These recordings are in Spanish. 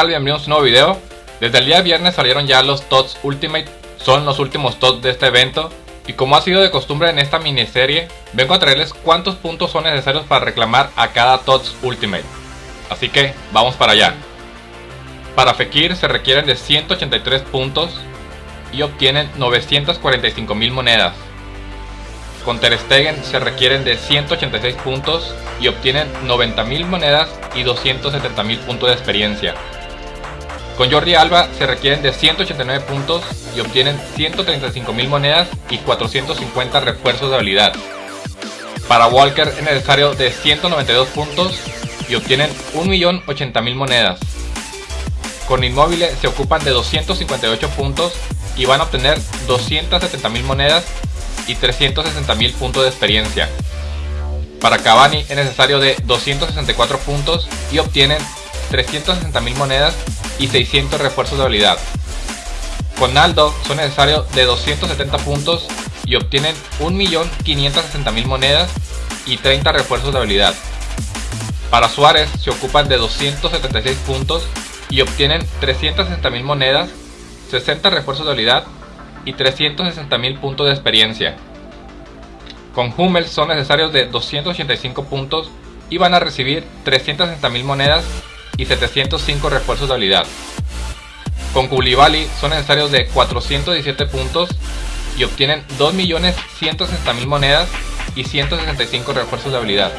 Tal, bienvenidos a un nuevo video. Desde el día viernes salieron ya los TOTS Ultimate Son los últimos TOTS de este evento. Y como ha sido de costumbre en esta miniserie Vengo a traerles cuántos puntos son necesarios para reclamar a cada TOTS Ultimate. Así que vamos para allá. Para Fekir se requieren de 183 puntos Y obtienen 945 mil monedas. Con Ter Stegen se requieren de 186 puntos y obtienen 90.000 monedas y 270.000 puntos de experiencia. Con Jordi Alba se requieren de 189 puntos y obtienen 135.000 monedas y 450 refuerzos de habilidad. Para Walker es necesario de 192 puntos y obtienen 1.080.000 monedas. Con Inmóvil se ocupan de 258 puntos y van a obtener 270.000 monedas y 360.000 puntos de experiencia. Para Cavani es necesario de 264 puntos y obtienen 360.000 monedas y 600 refuerzos de habilidad. Con Naldo son necesarios de 270 puntos y obtienen 1.560.000 monedas y 30 refuerzos de habilidad. Para Suárez se ocupan de 276 puntos y obtienen 360.000 monedas, 60 refuerzos de habilidad y 360.000 puntos de experiencia. Con Hummel son necesarios de 285 puntos y van a recibir 360.000 monedas y 705 refuerzos de habilidad. Con Koulibaly son necesarios de 417 puntos y obtienen 2.160.000 monedas y 165 refuerzos de habilidad.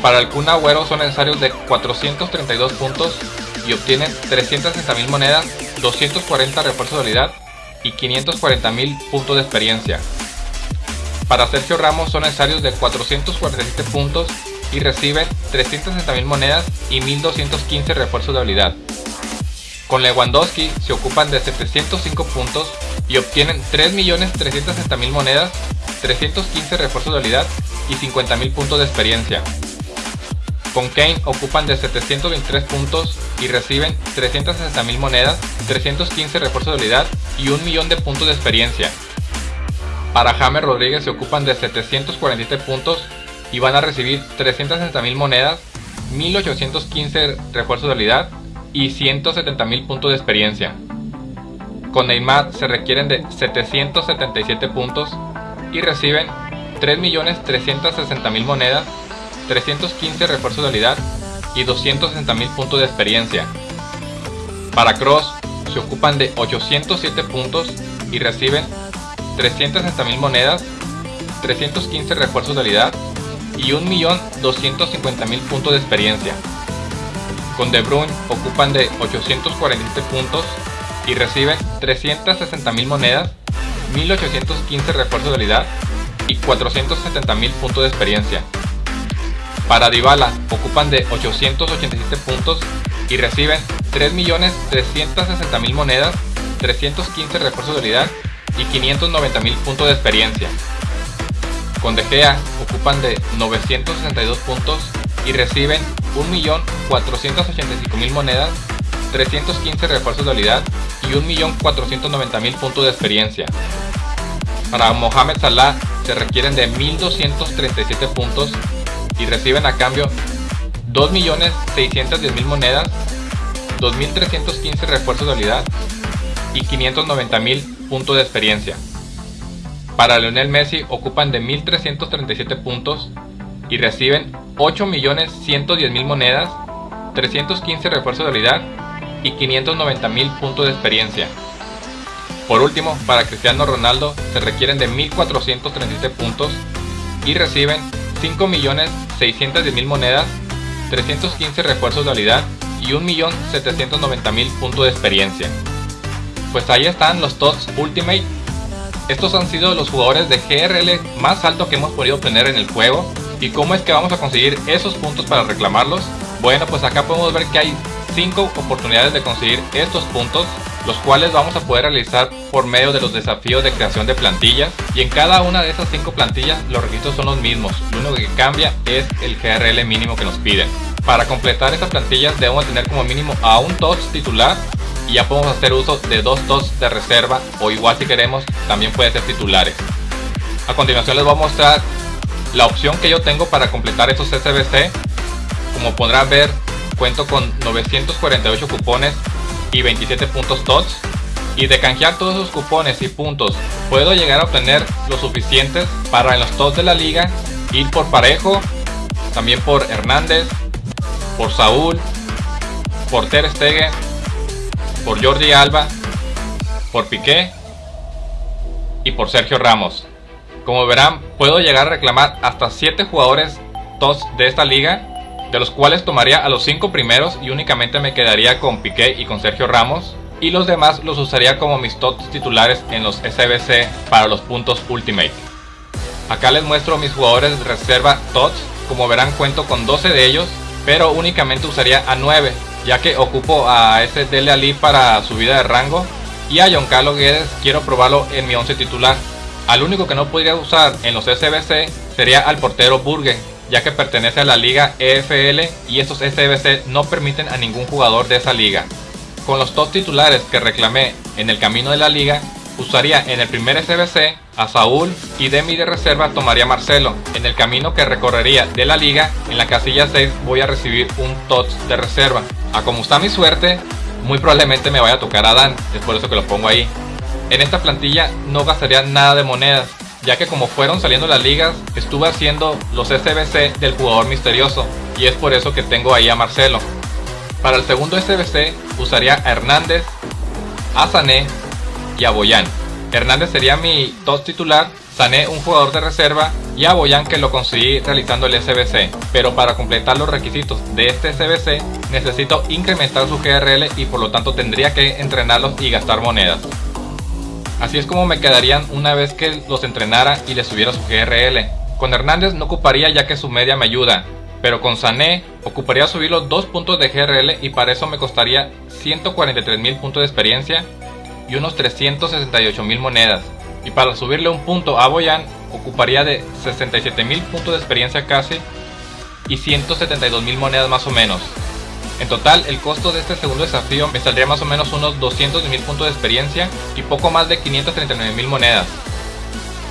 Para el Kun Agüero son necesarios de 432 puntos y obtienen 360.000 monedas, 240 refuerzos de habilidad y 540.000 puntos de experiencia. Para Sergio Ramos son necesarios de 447 puntos y reciben 360.000 monedas y 1215 refuerzos de habilidad. Con Lewandowski se ocupan de 705 puntos y obtienen 3.360.000 monedas, 315 refuerzos de habilidad y 50.000 puntos de experiencia. Con Kane ocupan de 723 puntos y reciben 360.000 monedas, 315 refuerzos de habilidad y un millón de puntos de experiencia. Para James Rodríguez se ocupan de 747 puntos y van a recibir 360.000 monedas, 1815 refuerzos de habilidad y 170.000 puntos de experiencia. Con Neymar se requieren de 777 puntos y reciben 3.360.000 monedas, 315 refuerzos de habilidad y 260.000 puntos de experiencia. Para Cross se ocupan de 807 puntos y reciben 360.000 monedas, 315 refuerzos de habilidad y 1.250.000 puntos de experiencia. Con De Bruyne ocupan de 847 puntos y reciben 360.000 monedas, 1.815 refuerzos de habilidad y 470.000 puntos de experiencia. Para Dybala ocupan de 887 puntos y reciben 3.360.000 monedas, 315 refuerzos de habilidad y 590.000 puntos de experiencia. Con De Gea ocupan de 962 puntos y reciben 1.485.000 monedas, 315 refuerzos de habilidad y 1.490.000 puntos de experiencia. Para Mohamed Salah se requieren de 1.237 puntos y reciben a cambio 2.610.000 monedas, 2.315 refuerzos de habilidad y 590.000 puntos de experiencia. Para Lionel Messi ocupan de 1.337 puntos y reciben 8.110.000 monedas, 315 refuerzos de habilidad y 590.000 puntos de experiencia. Por último, para Cristiano Ronaldo se requieren de 1.437 puntos y reciben 5.610.000 monedas, 315 refuerzos de habilidad y 1.790.000 puntos de experiencia. Pues ahí están los TOTS Ultimate. Estos han sido los jugadores de GRL más alto que hemos podido obtener en el juego. ¿Y cómo es que vamos a conseguir esos puntos para reclamarlos? Bueno, pues acá podemos ver que hay 5 oportunidades de conseguir estos puntos los cuales vamos a poder realizar por medio de los desafíos de creación de plantillas y en cada una de esas 5 plantillas los requisitos son los mismos, lo único que cambia es el GRL mínimo que nos piden. Para completar estas plantillas debemos tener como mínimo a un TOTS titular ya podemos hacer uso de dos TOTS de reserva o igual si queremos también puede ser titulares. A continuación les voy a mostrar la opción que yo tengo para completar estos SBC. Como podrán ver cuento con 948 cupones y 27 puntos TOTS. Y de canjear todos esos cupones y puntos, puedo llegar a obtener lo suficientes para en los TOTS de la liga ir por Parejo, también por Hernández, por Saúl, por Ter Stegen, por Jordi Alba, por Piqué y por Sergio Ramos. Como verán, puedo llegar a reclamar hasta 7 jugadores TOS de esta liga, de los cuales tomaría a los 5 primeros y únicamente me quedaría con Piqué y con Sergio Ramos, y los demás los usaría como mis TOTS titulares en los SBC para los puntos Ultimate. Acá les muestro mis jugadores de reserva TOTS, como verán cuento con 12 de ellos, pero únicamente usaría a 9, ya que ocupo a ese Dele Ali para subida de rango, y a Carlos Guedes quiero probarlo en mi 11 titular, al único que no podría usar en los SBC sería al portero Burgue, ya que pertenece a la liga EFL y estos SBC no permiten a ningún jugador de esa liga. Con los top titulares que reclamé en el camino de la liga, usaría en el primer SBC a Saúl y de mi de reserva tomaría Marcelo. En el camino que recorrería de la liga, en la casilla 6 voy a recibir un TOTS de reserva. A como está mi suerte, muy probablemente me vaya a tocar a Dan, es por eso que lo pongo ahí. En esta plantilla no gastaría nada de monedas, ya que como fueron saliendo las ligas, estuve haciendo los SBC del jugador misterioso, y es por eso que tengo ahí a Marcelo. Para el segundo SBC usaría a Hernández, a Sané y a Boyan. Hernández sería mi top titular, Sané un jugador de reserva y a Boyan que lo conseguí realizando el SBC. Pero para completar los requisitos de este SBC necesito incrementar su GRL y por lo tanto tendría que entrenarlos y gastar monedas. Así es como me quedarían una vez que los entrenara y les subiera su GRL. Con Hernández no ocuparía ya que su media me ayuda, pero con Sané ocuparía subirlo 2 puntos de GRL y para eso me costaría 143 mil puntos de experiencia y unos 368 mil monedas. Y para subirle un punto a Boyan ocuparía de 67 mil puntos de experiencia casi y 172 mil monedas más o menos. En total, el costo de este segundo desafío me saldría más o menos unos 200 mil puntos de experiencia y poco más de 539 mil monedas.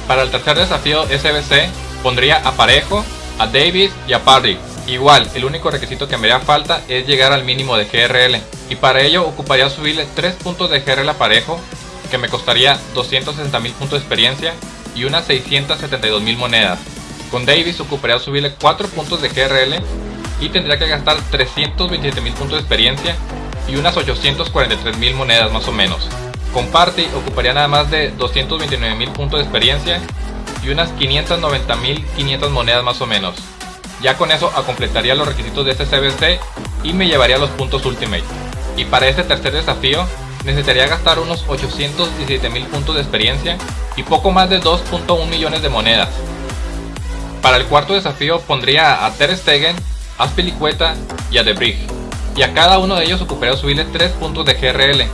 Para el tercer desafío SBC, pondría a Parejo, a Davis y a Parry. Igual, el único requisito que me haría falta es llegar al mínimo de GRL. Y para ello ocuparía subirle 3 puntos de GRL a Parejo, que me costaría 260 mil puntos de experiencia y unas 672 mil monedas. Con Davis ocuparía subirle 4 puntos de GRL y tendría que gastar 327 mil puntos de experiencia y unas 843 mil monedas más o menos. Con Party ocuparía nada más de 229 mil puntos de experiencia y unas 590 mil 500 monedas más o menos. Ya con eso completaría los requisitos de este CBC y me llevaría los puntos Ultimate. Y para este tercer desafío necesitaría gastar unos 817 mil puntos de experiencia y poco más de 2.1 millones de monedas. Para el cuarto desafío pondría a Ter Stegen a Spilicueta y a Debrig, y a cada uno de ellos ocuparía subirle 3 puntos de GRL.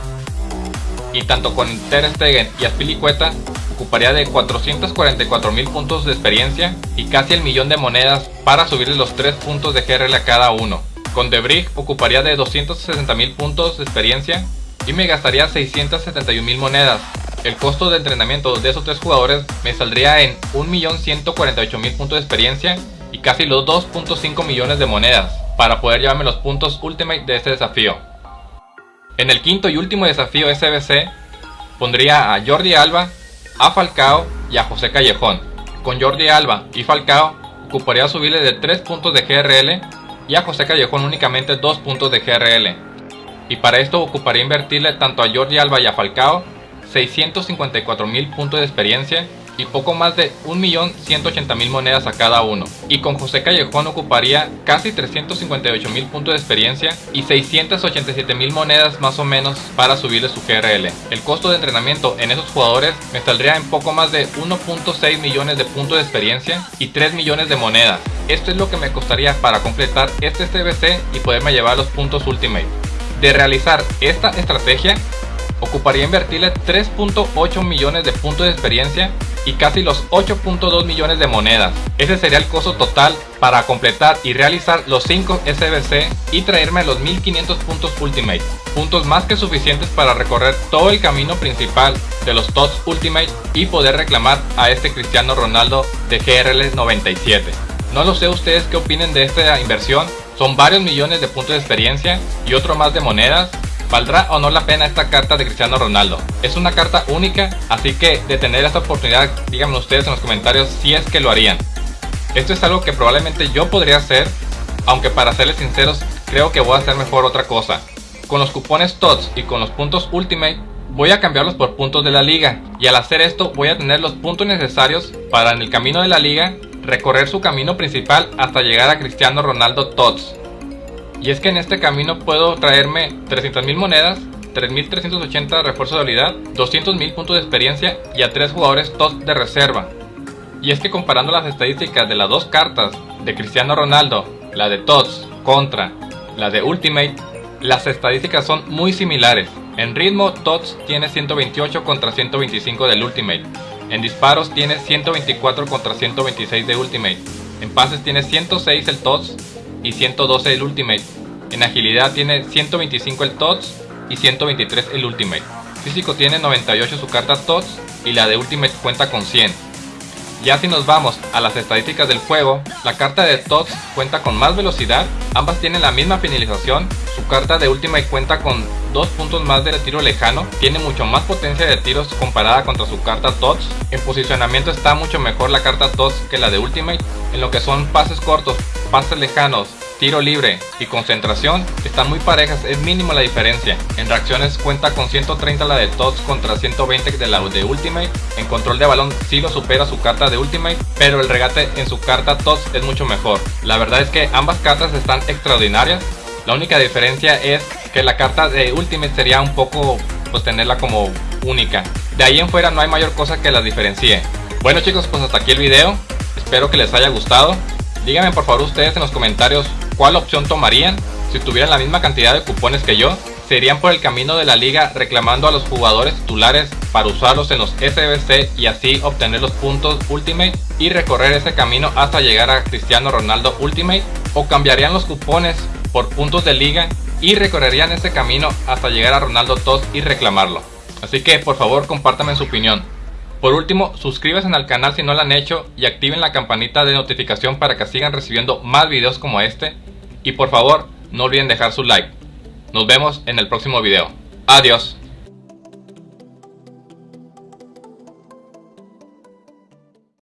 Y tanto con Ter Stegen y Spilicueta ocuparía de 444 mil puntos de experiencia y casi el millón de monedas para subirle los 3 puntos de GRL a cada uno. Con Debrig ocuparía de 260 mil puntos de experiencia y me gastaría 671 mil monedas. El costo de entrenamiento de esos tres jugadores me saldría en 1.148.000 puntos de experiencia y casi los 2.5 millones de monedas para poder llevarme los puntos Ultimate de este desafío. En el quinto y último desafío SBC pondría a Jordi Alba, a Falcao y a José Callejón. Con Jordi Alba y Falcao ocuparía subirle de 3 puntos de GRL y a José Callejón únicamente 2 puntos de GRL. Y para esto ocuparía invertirle tanto a Jordi Alba y a Falcao 654 mil puntos de experiencia y poco más de 1.180.000 monedas a cada uno. Y con José Callejón ocuparía casi 358.000 puntos de experiencia y 687.000 monedas más o menos para subirle su GRL. El costo de entrenamiento en esos jugadores me saldría en poco más de 1.6 millones de puntos de experiencia y 3 millones de monedas. Esto es lo que me costaría para completar este CBC y poderme llevar los puntos Ultimate. De realizar esta estrategia, ocuparía invertirle 3.8 millones de puntos de experiencia y casi los 8.2 millones de monedas. Ese sería el costo total para completar y realizar los 5 SBC y traerme los 1500 puntos Ultimate. Puntos más que suficientes para recorrer todo el camino principal de los TOTS Ultimate y poder reclamar a este Cristiano Ronaldo de GRL 97. No lo sé ustedes qué opinen de esta inversión, son varios millones de puntos de experiencia y otro más de monedas. ¿Valdrá o no la pena esta carta de Cristiano Ronaldo? Es una carta única, así que de tener esta oportunidad, díganme ustedes en los comentarios si es que lo harían. Esto es algo que probablemente yo podría hacer, aunque para serles sinceros creo que voy a hacer mejor otra cosa. Con los cupones TOTS y con los puntos Ultimate voy a cambiarlos por puntos de la liga y al hacer esto voy a tener los puntos necesarios para en el camino de la liga recorrer su camino principal hasta llegar a Cristiano Ronaldo TOTS. Y es que en este camino puedo traerme 300.000 monedas, 3.380 refuerzos de habilidad, 200.000 puntos de experiencia y a 3 jugadores TOTS de reserva. Y es que comparando las estadísticas de las dos cartas de Cristiano Ronaldo, la de TOTS contra la de Ultimate, las estadísticas son muy similares. En ritmo, TOTS tiene 128 contra 125 del Ultimate. En disparos tiene 124 contra 126 de Ultimate. En pases tiene 106 el TOTS y 112 el Ultimate. En agilidad tiene 125 el TOTS y 123 el Ultimate. Físico tiene 98 su carta TOTS y la de Ultimate cuenta con 100. Ya si nos vamos a las estadísticas del juego, la carta de TOTS cuenta con más velocidad, ambas tienen la misma finalización, su carta de Ultimate cuenta con dos puntos más de tiro lejano, tiene mucho más potencia de tiros comparada contra su carta TOTS, en posicionamiento está mucho mejor la carta TOTS que la de Ultimate, en lo que son pases cortos, pases lejanos, tiro libre y concentración están muy parejas, es mínimo la diferencia. En reacciones cuenta con 130 la de TOTS contra 120 de la de Ultimate. En control de balón sí lo supera su carta de Ultimate, pero el regate en su carta TOTS es mucho mejor. La verdad es que ambas cartas están extraordinarias. La única diferencia es que la carta de Ultimate sería un poco pues tenerla como única. De ahí en fuera no hay mayor cosa que las diferencie. Bueno chicos, pues hasta aquí el video. Espero que les haya gustado. Díganme por favor ustedes en los comentarios cuál opción tomarían si tuvieran la misma cantidad de cupones que yo. Serían por el camino de la liga reclamando a los jugadores titulares para usarlos en los SBC y así obtener los puntos Ultimate y recorrer ese camino hasta llegar a Cristiano Ronaldo Ultimate o cambiarían los cupones por puntos de liga y recorrerían ese camino hasta llegar a Ronaldo TOS y reclamarlo. Así que por favor compártanme su opinión. Por último, suscríbanse al canal si no lo han hecho y activen la campanita de notificación para que sigan recibiendo más videos como este. Y por favor, no olviden dejar su like. Nos vemos en el próximo video. Adiós.